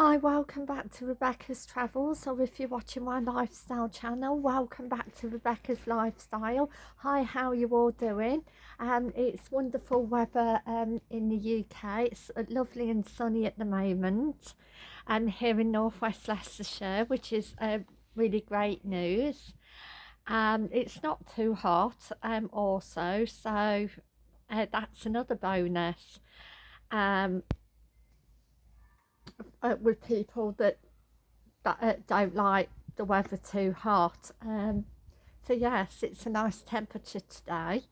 Hi, welcome back to Rebecca's Travels, or if you're watching my lifestyle channel, welcome back to Rebecca's Lifestyle. Hi, how are you all doing? Um, it's wonderful weather um, in the UK. It's uh, lovely and sunny at the moment, and here in northwest Leicestershire, which is uh, really great news. Um, it's not too hot, um, also, so uh, that's another bonus. Um, uh, with people that, that uh, don't like the weather too hot. Um, so yes, it's a nice temperature today.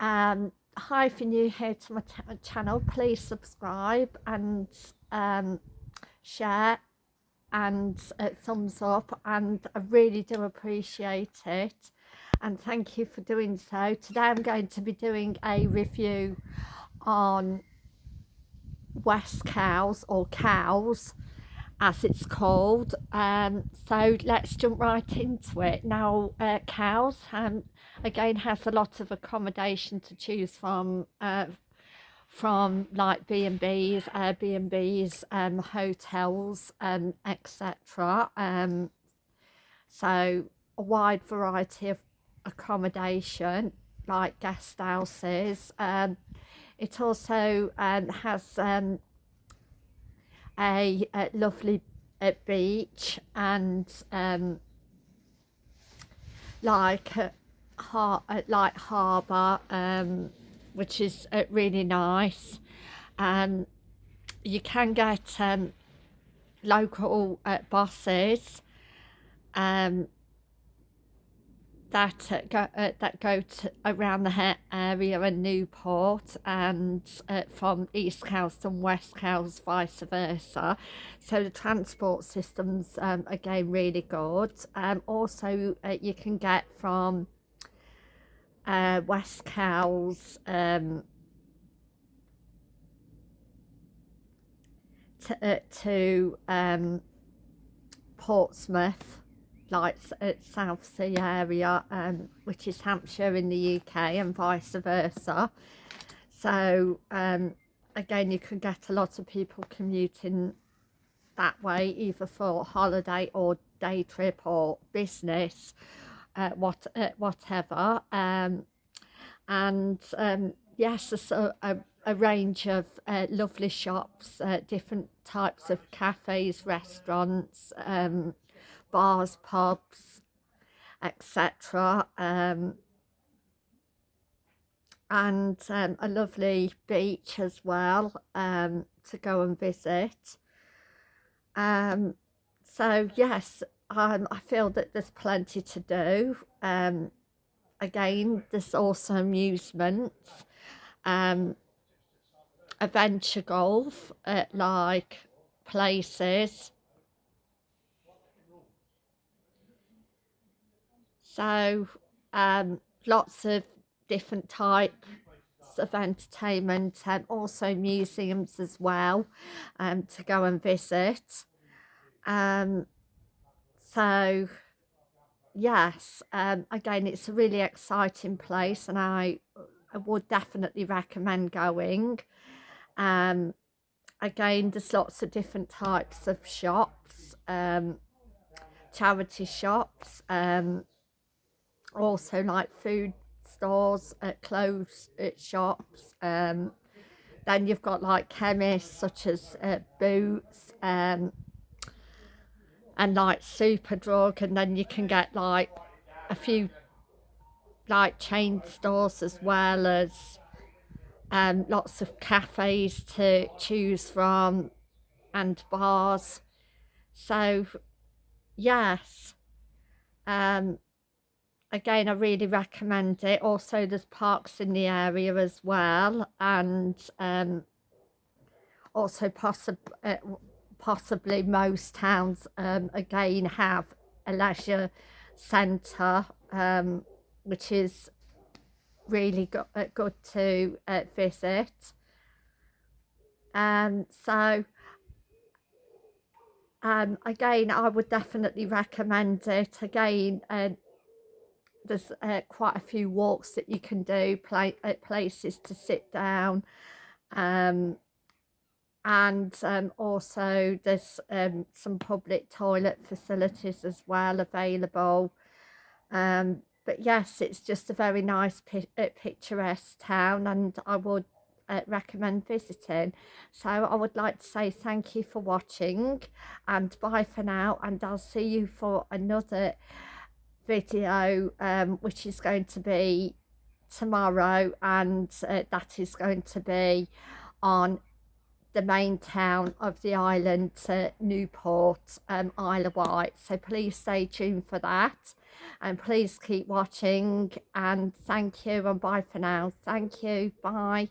Um, hi, if you're new here to my channel, please subscribe and um, share and uh, thumbs up and I really do appreciate it and thank you for doing so. Today I'm going to be doing a review on West Cowes or Cowes as it's called um, so let's jump right into it now uh, Cowes um, again has a lot of accommodation to choose from uh, from like B&Bs, Airbnbs, um, hotels, um, etc. Um, so a wide variety of accommodation like guest houses, um, it also um, has um, a, a, lovely uh, beach and um, like a, har like harbour, um, which is uh, really nice. Um, you can get um, local uh, buses um, that uh, go uh, that go to, around the area in Newport and uh, from East Cowes and West Cowes vice versa. So the transport systems um, again really good. Um, also uh, you can get from uh, West Cowes um, to, to um, Portsmouth like at Southsea area, um, which is Hampshire in the UK and vice versa. So um, again, you can get a lot of people commuting that way, either for holiday or day trip or business, uh, what uh, whatever. Um, and um, yes, there's a, a, a range of uh, lovely shops, uh, different types of cafes, restaurants, um, bars, pubs, etc. Um, and um, a lovely beach as well um, to go and visit. Um, so yes, um, I feel that there's plenty to do. Um, again, there's also amusements, um, adventure golf at like places So um, lots of different types of entertainment and also museums as well um, to go and visit. Um, so yes, um, again, it's a really exciting place and I, I would definitely recommend going. Um, again, there's lots of different types of shops, um, charity shops, um, also like food stores, uh, clothes uh, shops. Um, then you've got like chemists such as uh, Boots um, and like Superdrug and then you can get like a few like chain stores as well as um, lots of cafes to choose from and bars. So yes, um, again I really recommend it. Also there's parks in the area as well and um, also possib uh, possibly most towns um, again have a leisure centre um, which is really go uh, good to uh, visit. And um, so um, again I would definitely recommend it. Again uh, there's uh, quite a few walks that you can do play at places to sit down um, and um, also there's um, some public toilet facilities as well available. Um, but yes, it's just a very nice pi uh, picturesque town and I would uh, recommend visiting. So I would like to say thank you for watching and bye for now and I'll see you for another video um, which is going to be tomorrow and uh, that is going to be on the main town of the island, uh, Newport, um, Isle of Wight. So please stay tuned for that and please keep watching and thank you and bye for now. Thank you. Bye.